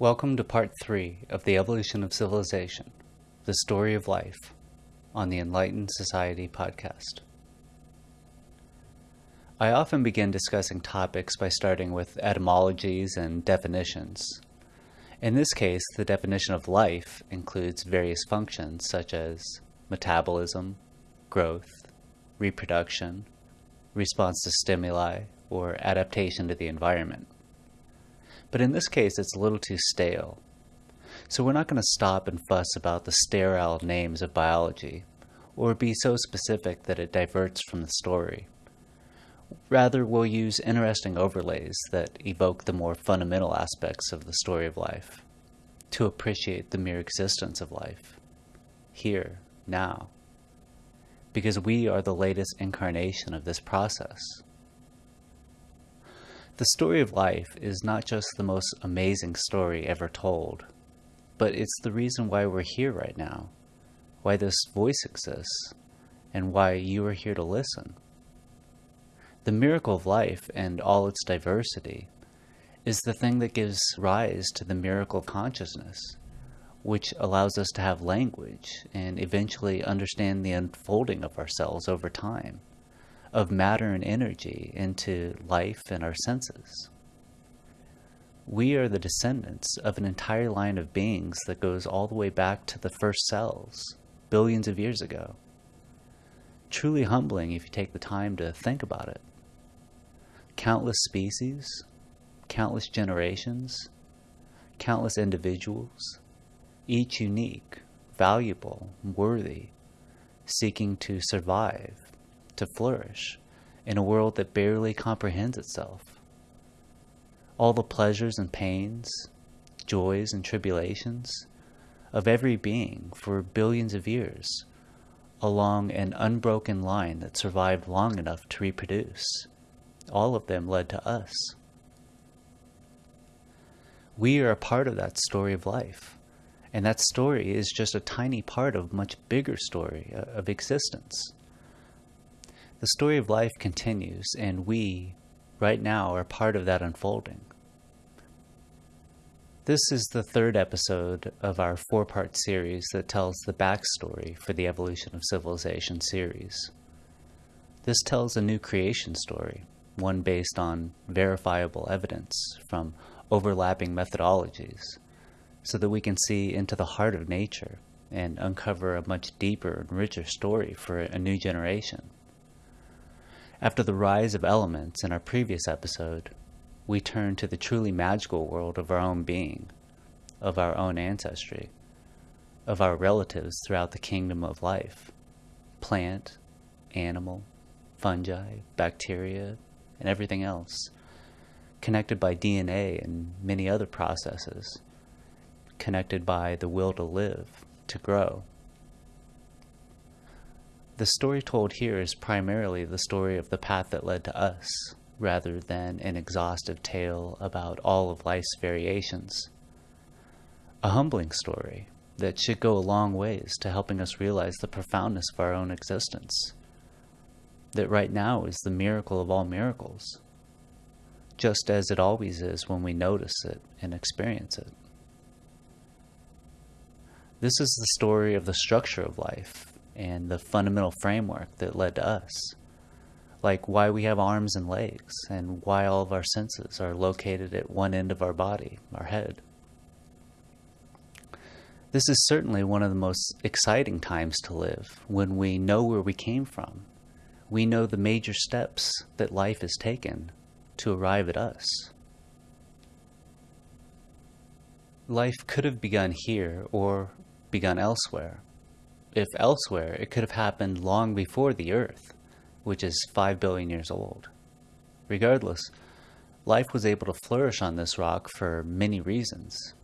Welcome to part three of the evolution of civilization, the story of life, on the Enlightened Society podcast. I often begin discussing topics by starting with etymologies and definitions. In this case, the definition of life includes various functions such as metabolism, growth, reproduction, response to stimuli, or adaptation to the environment. But in this case, it's a little too stale. So we're not going to stop and fuss about the sterile names of biology, or be so specific that it diverts from the story. Rather, we'll use interesting overlays that evoke the more fundamental aspects of the story of life, to appreciate the mere existence of life, here, now, because we are the latest incarnation of this process. The story of life is not just the most amazing story ever told, but it's the reason why we're here right now, why this voice exists, and why you are here to listen. The miracle of life and all its diversity is the thing that gives rise to the miracle of consciousness, which allows us to have language and eventually understand the unfolding of ourselves over time of matter and energy into life and our senses. We are the descendants of an entire line of beings that goes all the way back to the first cells, billions of years ago. Truly humbling if you take the time to think about it. Countless species, countless generations, countless individuals, each unique, valuable, worthy, seeking to survive, to flourish in a world that barely comprehends itself. All the pleasures and pains, joys and tribulations of every being for billions of years along an unbroken line that survived long enough to reproduce. All of them led to us. We are a part of that story of life. And that story is just a tiny part of a much bigger story uh, of existence. The story of life continues, and we, right now, are part of that unfolding. This is the third episode of our four part series that tells the backstory for the Evolution of Civilization series. This tells a new creation story, one based on verifiable evidence from overlapping methodologies, so that we can see into the heart of nature and uncover a much deeper and richer story for a new generation. After the rise of elements in our previous episode, we turn to the truly magical world of our own being, of our own ancestry, of our relatives throughout the kingdom of life plant, animal, fungi, bacteria, and everything else, connected by DNA and many other processes, connected by the will to live, to grow, the story told here is primarily the story of the path that led to us, rather than an exhaustive tale about all of life's variations. A humbling story that should go a long ways to helping us realize the profoundness of our own existence. That right now is the miracle of all miracles, just as it always is when we notice it and experience it. This is the story of the structure of life and the fundamental framework that led to us. Like why we have arms and legs, and why all of our senses are located at one end of our body, our head. This is certainly one of the most exciting times to live when we know where we came from. We know the major steps that life has taken to arrive at us. Life could have begun here or begun elsewhere if elsewhere, it could have happened long before the Earth, which is 5 billion years old. Regardless, life was able to flourish on this rock for many reasons,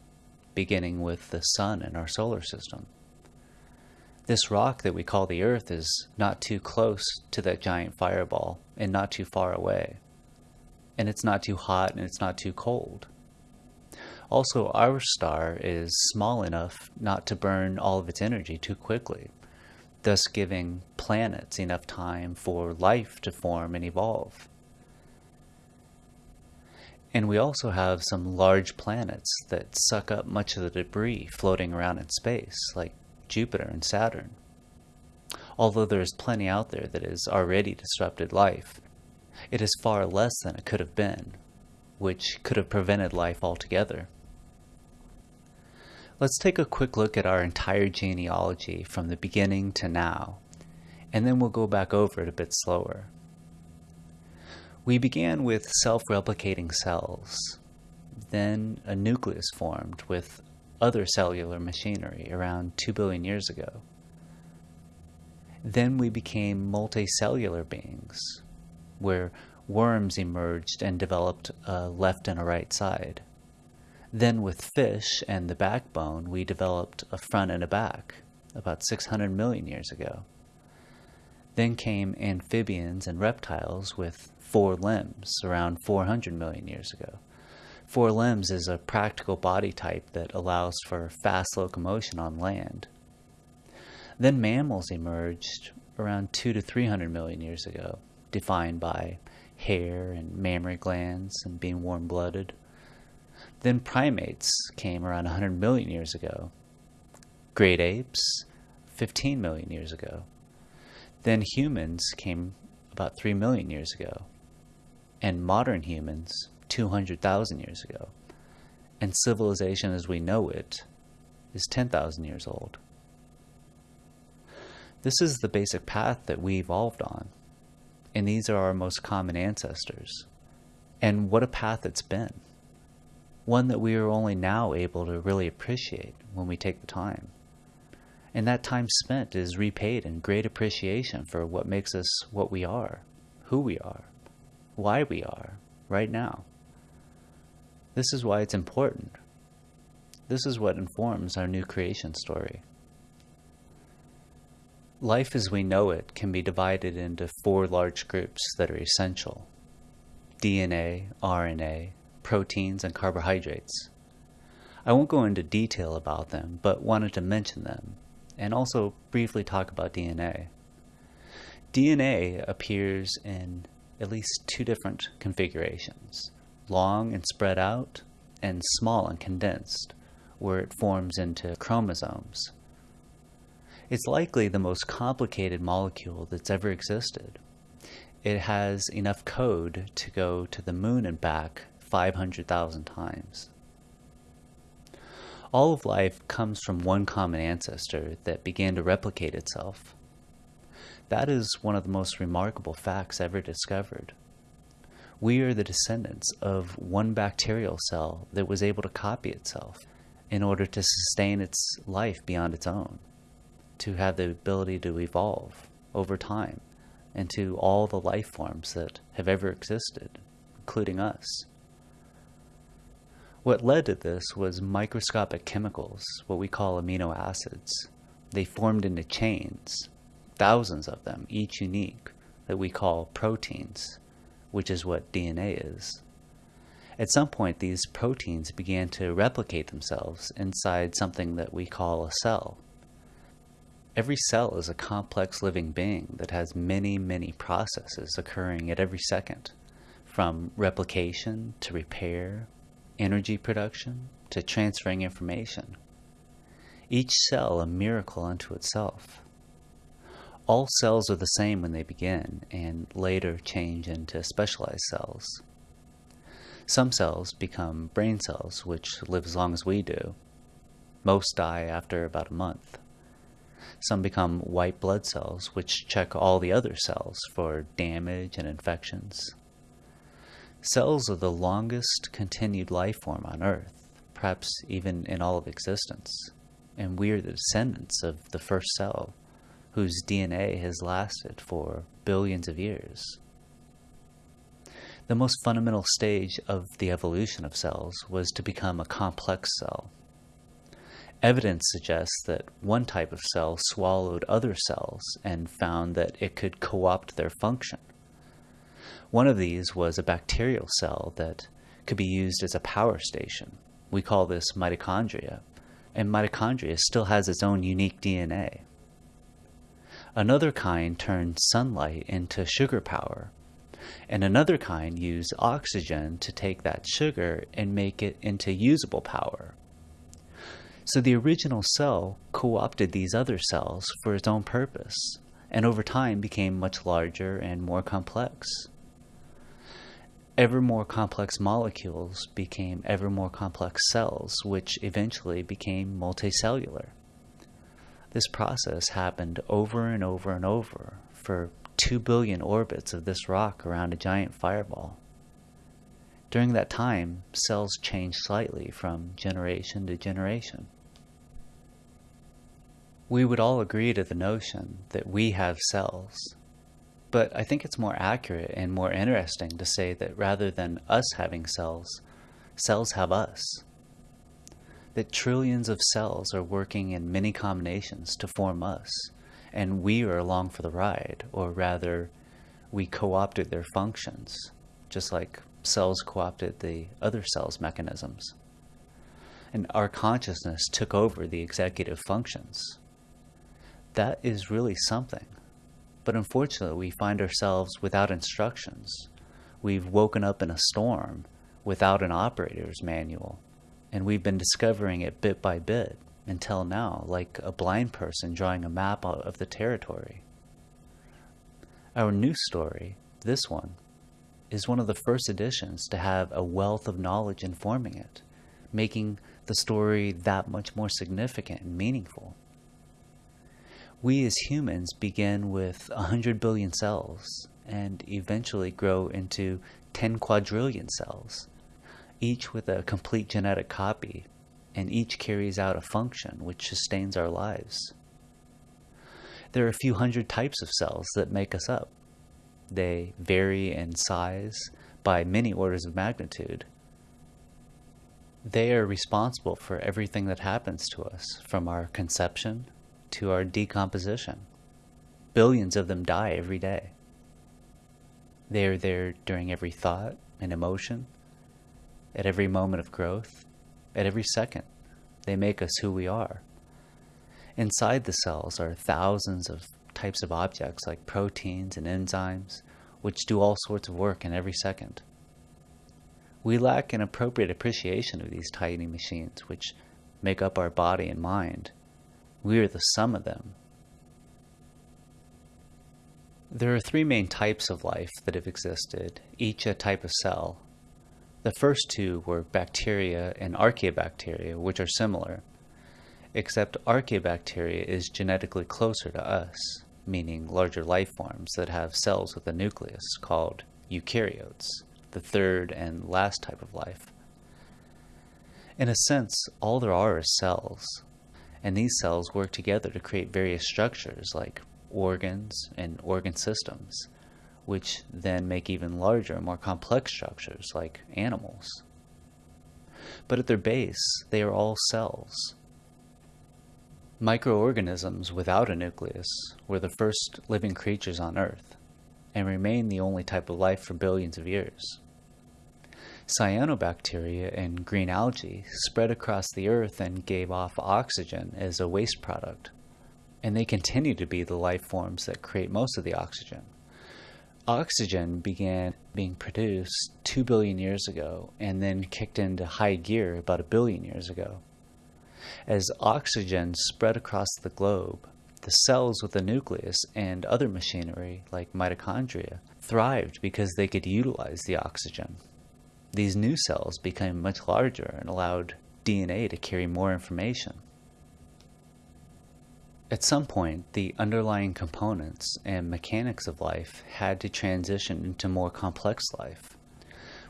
beginning with the sun in our solar system. This rock that we call the Earth is not too close to that giant fireball and not too far away. And it's not too hot and it's not too cold. Also, our star is small enough not to burn all of its energy too quickly, thus giving planets enough time for life to form and evolve. And we also have some large planets that suck up much of the debris floating around in space, like Jupiter and Saturn. Although there is plenty out there that has already disrupted life, it is far less than it could have been, which could have prevented life altogether. Let's take a quick look at our entire genealogy from the beginning to now, and then we'll go back over it a bit slower. We began with self-replicating cells. Then a nucleus formed with other cellular machinery around 2 billion years ago. Then we became multicellular beings, where worms emerged and developed a left and a right side. Then with fish and the backbone, we developed a front and a back about 600 million years ago. Then came amphibians and reptiles with four limbs around 400 million years ago. Four limbs is a practical body type that allows for fast locomotion on land. Then mammals emerged around 2 to 300 million years ago, defined by hair and mammary glands and being warm-blooded. Then primates came around 100 million years ago. Great apes, 15 million years ago. Then humans came about 3 million years ago and modern humans 200,000 years ago. And civilization as we know it is 10,000 years old. This is the basic path that we evolved on. And these are our most common ancestors. And what a path it's been. One that we are only now able to really appreciate when we take the time. And that time spent is repaid in great appreciation for what makes us what we are, who we are why we are right now. This is why it's important. This is what informs our new creation story. Life as we know it can be divided into four large groups that are essential. DNA, RNA, proteins, and carbohydrates. I won't go into detail about them, but wanted to mention them, and also briefly talk about DNA. DNA appears in at least two different configurations, long and spread out, and small and condensed, where it forms into chromosomes. It's likely the most complicated molecule that's ever existed. It has enough code to go to the moon and back 500,000 times. All of life comes from one common ancestor that began to replicate itself. That is one of the most remarkable facts ever discovered. We are the descendants of one bacterial cell that was able to copy itself in order to sustain its life beyond its own, to have the ability to evolve over time into all the life forms that have ever existed, including us. What led to this was microscopic chemicals, what we call amino acids. They formed into chains thousands of them, each unique, that we call proteins, which is what DNA is. At some point, these proteins began to replicate themselves inside something that we call a cell. Every cell is a complex living being that has many, many processes occurring at every second, from replication to repair, energy production to transferring information. Each cell a miracle unto itself. All cells are the same when they begin and later change into specialized cells. Some cells become brain cells, which live as long as we do. Most die after about a month. Some become white blood cells, which check all the other cells for damage and infections. Cells are the longest continued life form on Earth, perhaps even in all of existence, and we are the descendants of the first cell whose DNA has lasted for billions of years. The most fundamental stage of the evolution of cells was to become a complex cell. Evidence suggests that one type of cell swallowed other cells and found that it could co-opt their function. One of these was a bacterial cell that could be used as a power station. We call this mitochondria, and mitochondria still has its own unique DNA. Another kind turned sunlight into sugar power, and another kind use oxygen to take that sugar and make it into usable power. So the original cell co opted these other cells for its own purpose, and over time became much larger and more complex. Ever more complex molecules became ever more complex cells, which eventually became multicellular. This process happened over and over and over for 2 billion orbits of this rock around a giant fireball. During that time, cells changed slightly from generation to generation. We would all agree to the notion that we have cells, but I think it's more accurate and more interesting to say that rather than us having cells, cells have us. That trillions of cells are working in many combinations to form us and we are along for the ride, or rather, we co opted their functions, just like cells co opted the other cells' mechanisms. And our consciousness took over the executive functions. That is really something. But unfortunately, we find ourselves without instructions. We've woken up in a storm without an operator's manual, and we've been discovering it bit by bit until now, like a blind person drawing a map of the territory. Our new story, this one, is one of the first editions to have a wealth of knowledge informing it, making the story that much more significant and meaningful. We as humans begin with 100 billion cells and eventually grow into 10 quadrillion cells, each with a complete genetic copy and each carries out a function which sustains our lives. There are a few hundred types of cells that make us up. They vary in size by many orders of magnitude. They are responsible for everything that happens to us, from our conception to our decomposition. Billions of them die every day. They are there during every thought and emotion, at every moment of growth, at every second. They make us who we are. Inside the cells are thousands of types of objects like proteins and enzymes, which do all sorts of work in every second. We lack an appropriate appreciation of these tiny machines, which make up our body and mind. We are the sum of them. There are three main types of life that have existed, each a type of cell, the first two were bacteria and archaeobacteria, which are similar, except archaeobacteria is genetically closer to us, meaning larger life forms that have cells with a nucleus called eukaryotes, the third and last type of life. In a sense, all there are is cells, and these cells work together to create various structures like organs and organ systems which then make even larger more complex structures like animals. But at their base, they are all cells. Microorganisms without a nucleus were the first living creatures on Earth and remain the only type of life for billions of years. Cyanobacteria and green algae spread across the Earth and gave off oxygen as a waste product, and they continue to be the life forms that create most of the oxygen oxygen began being produced 2 billion years ago and then kicked into high gear about a billion years ago. As oxygen spread across the globe, the cells with the nucleus and other machinery, like mitochondria, thrived because they could utilize the oxygen. These new cells became much larger and allowed DNA to carry more information. At some point, the underlying components and mechanics of life had to transition into more complex life.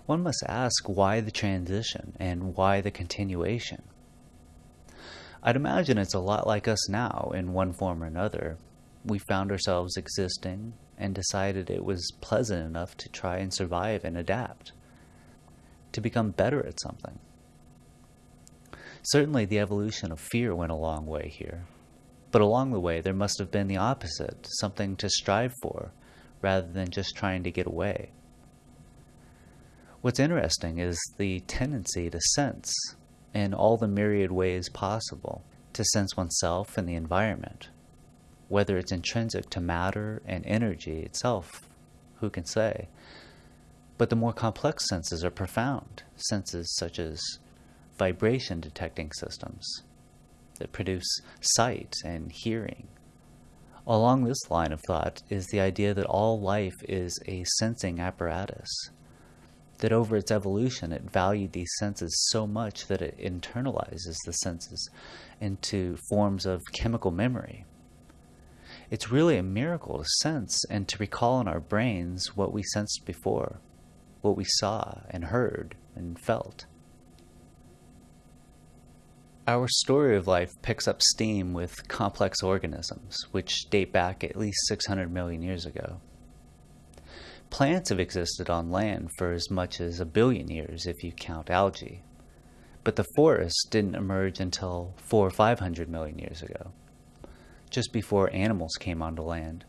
One must ask why the transition and why the continuation. I'd imagine it's a lot like us now in one form or another. We found ourselves existing and decided it was pleasant enough to try and survive and adapt, to become better at something. Certainly, the evolution of fear went a long way here. But along the way, there must have been the opposite, something to strive for, rather than just trying to get away. What's interesting is the tendency to sense in all the myriad ways possible, to sense oneself and the environment. Whether it's intrinsic to matter and energy itself, who can say? But the more complex senses are profound, senses such as vibration detecting systems that produce sight and hearing. Along this line of thought is the idea that all life is a sensing apparatus, that over its evolution it valued these senses so much that it internalizes the senses into forms of chemical memory. It's really a miracle to sense and to recall in our brains what we sensed before, what we saw and heard and felt. Our story of life picks up steam with complex organisms, which date back at least 600 million years ago. Plants have existed on land for as much as a billion years if you count algae, but the forest didn't emerge until four or five hundred million years ago, just before animals came onto land.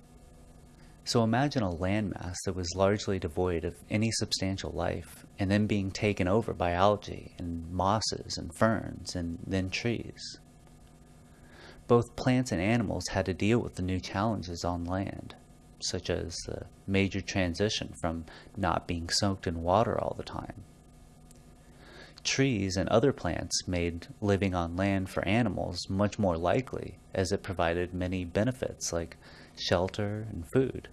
So imagine a landmass that was largely devoid of any substantial life and then being taken over by algae and mosses and ferns and then trees. Both plants and animals had to deal with the new challenges on land, such as the major transition from not being soaked in water all the time. Trees and other plants made living on land for animals much more likely as it provided many benefits like shelter and food.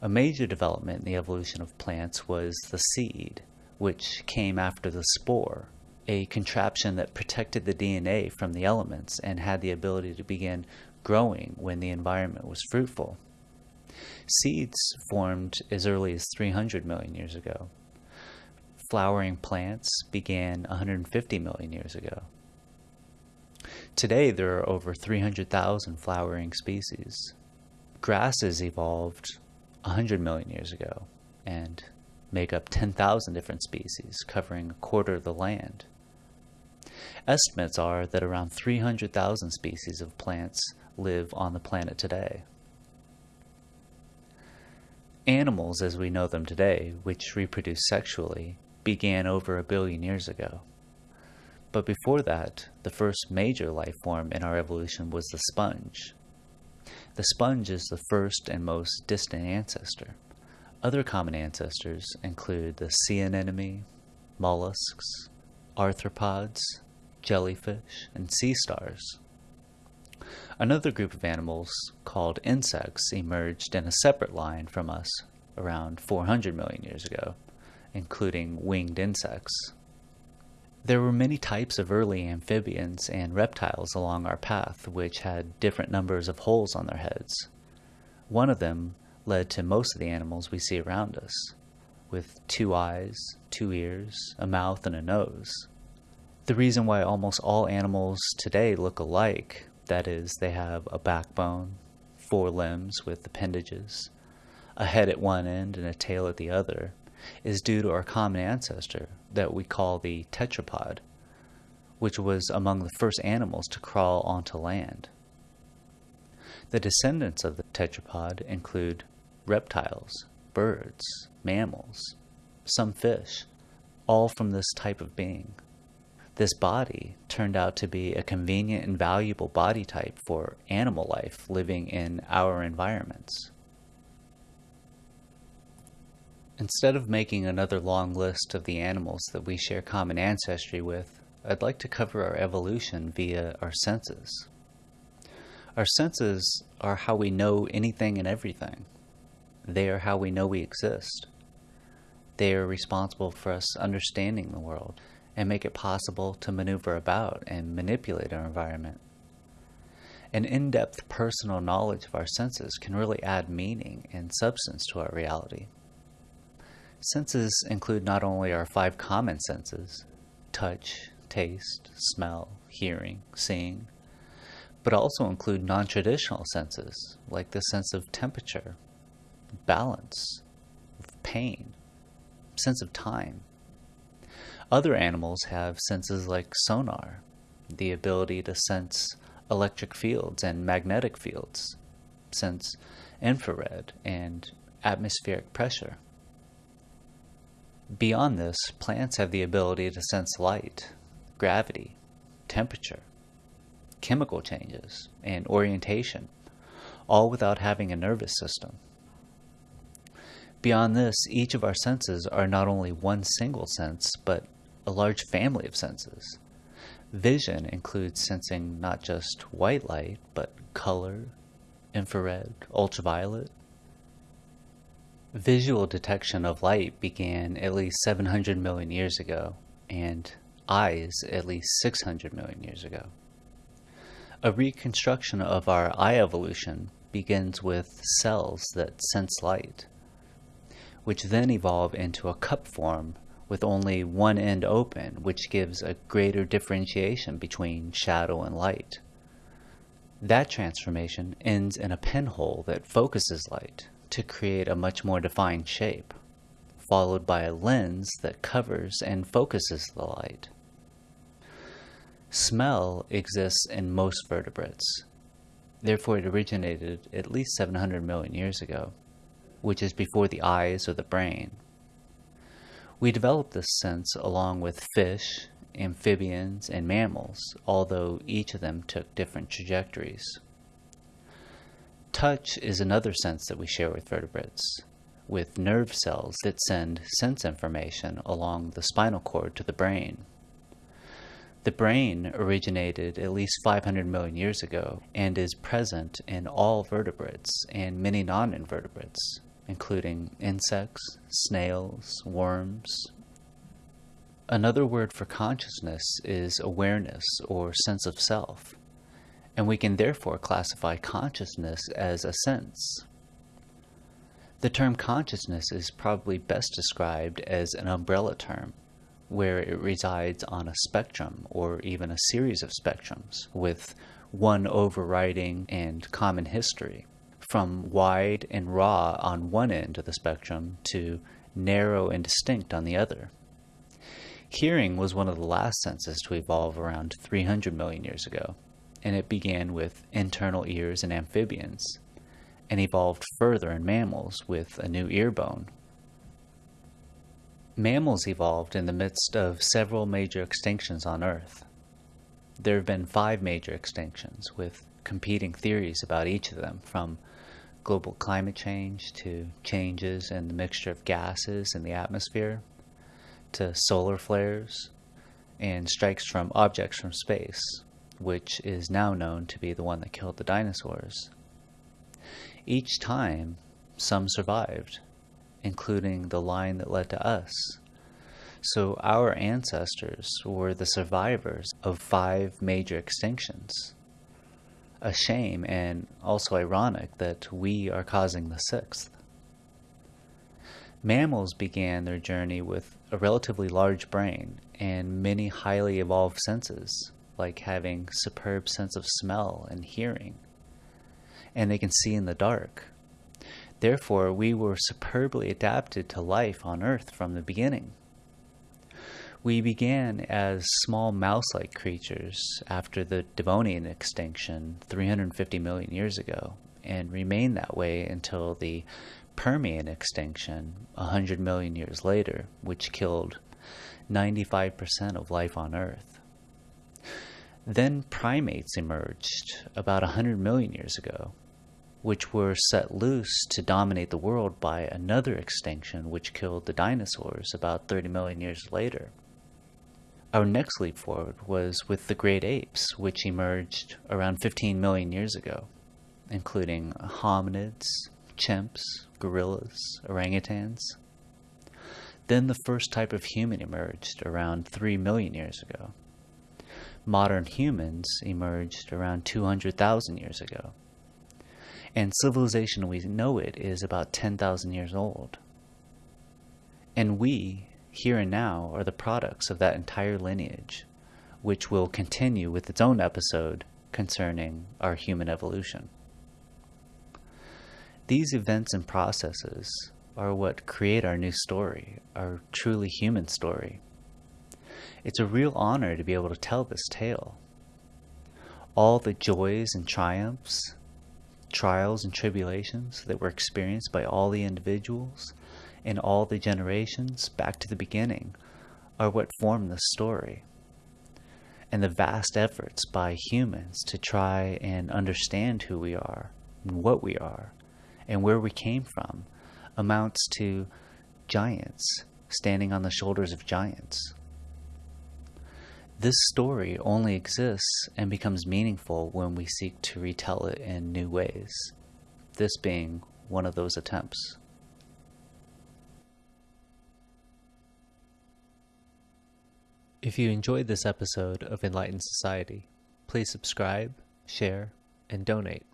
A major development in the evolution of plants was the seed, which came after the spore, a contraption that protected the DNA from the elements and had the ability to begin growing when the environment was fruitful. Seeds formed as early as 300 million years ago. Flowering plants began 150 million years ago. Today, there are over 300,000 flowering species. Grasses evolved 100 million years ago and make up 10,000 different species, covering a quarter of the land. Estimates are that around 300,000 species of plants live on the planet today. Animals as we know them today, which reproduce sexually, began over a billion years ago. But before that, the first major life form in our evolution was the sponge, the sponge is the first and most distant ancestor. Other common ancestors include the sea anemone, mollusks, arthropods, jellyfish, and sea stars. Another group of animals, called insects, emerged in a separate line from us around 400 million years ago, including winged insects. There were many types of early amphibians and reptiles along our path which had different numbers of holes on their heads. One of them led to most of the animals we see around us, with two eyes, two ears, a mouth, and a nose. The reason why almost all animals today look alike, that is, they have a backbone, four limbs with appendages, a head at one end and a tail at the other, is due to our common ancestor that we call the tetrapod, which was among the first animals to crawl onto land. The descendants of the tetrapod include reptiles, birds, mammals, some fish, all from this type of being. This body turned out to be a convenient and valuable body type for animal life living in our environments. Instead of making another long list of the animals that we share common ancestry with, I'd like to cover our evolution via our senses. Our senses are how we know anything and everything. They are how we know we exist. They are responsible for us understanding the world and make it possible to maneuver about and manipulate our environment. An in-depth personal knowledge of our senses can really add meaning and substance to our reality. Senses include not only our five common senses touch, taste, smell, hearing, seeing but also include non traditional senses like the sense of temperature, balance, pain, sense of time. Other animals have senses like sonar, the ability to sense electric fields and magnetic fields, sense infrared and atmospheric pressure. Beyond this, plants have the ability to sense light, gravity, temperature, chemical changes, and orientation, all without having a nervous system. Beyond this, each of our senses are not only one single sense, but a large family of senses. Vision includes sensing not just white light, but color, infrared, ultraviolet. Visual detection of light began at least 700 million years ago, and eyes at least 600 million years ago. A reconstruction of our eye evolution begins with cells that sense light, which then evolve into a cup form with only one end open, which gives a greater differentiation between shadow and light. That transformation ends in a pinhole that focuses light to create a much more defined shape, followed by a lens that covers and focuses the light. Smell exists in most vertebrates. Therefore, it originated at least 700 million years ago, which is before the eyes or the brain. We developed this sense along with fish, amphibians, and mammals, although each of them took different trajectories. Touch is another sense that we share with vertebrates, with nerve cells that send sense information along the spinal cord to the brain. The brain originated at least 500 million years ago and is present in all vertebrates and many non invertebrates, including insects, snails, worms. Another word for consciousness is awareness or sense of self, and we can therefore classify consciousness as a sense. The term consciousness is probably best described as an umbrella term where it resides on a spectrum or even a series of spectrums with one overriding and common history, from wide and raw on one end of the spectrum to narrow and distinct on the other. Hearing was one of the last senses to evolve around 300 million years ago, and it began with internal ears in amphibians, and evolved further in mammals with a new ear bone Mammals evolved in the midst of several major extinctions on Earth. There have been five major extinctions, with competing theories about each of them, from global climate change to changes in the mixture of gases in the atmosphere to solar flares and strikes from objects from space, which is now known to be the one that killed the dinosaurs. Each time, some survived, including the line that led to us. So our ancestors were the survivors of five major extinctions. A shame and also ironic that we are causing the sixth. Mammals began their journey with a relatively large brain and many highly evolved senses, like having superb sense of smell and hearing. And they can see in the dark, Therefore, we were superbly adapted to life on Earth from the beginning. We began as small mouse like creatures after the Devonian extinction 350 million years ago, and remained that way until the Permian extinction 100 million years later, which killed 95% of life on Earth. Then primates emerged about 100 million years ago, which were set loose to dominate the world by another extinction which killed the dinosaurs about 30 million years later. Our next leap forward was with the great apes, which emerged around 15 million years ago, including hominids, chimps, gorillas, orangutans. Then the first type of human emerged around 3 million years ago. Modern humans emerged around 200,000 years ago and civilization we know it is about 10,000 years old. And we, here and now, are the products of that entire lineage, which will continue with its own episode concerning our human evolution. These events and processes are what create our new story, our truly human story. It's a real honor to be able to tell this tale. All the joys and triumphs, trials and tribulations that were experienced by all the individuals in all the generations back to the beginning are what form the story. And the vast efforts by humans to try and understand who we are and what we are and where we came from amounts to giants standing on the shoulders of giants. This story only exists and becomes meaningful when we seek to retell it in new ways, this being one of those attempts. If you enjoyed this episode of Enlightened Society, please subscribe, share, and donate.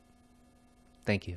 Thank you.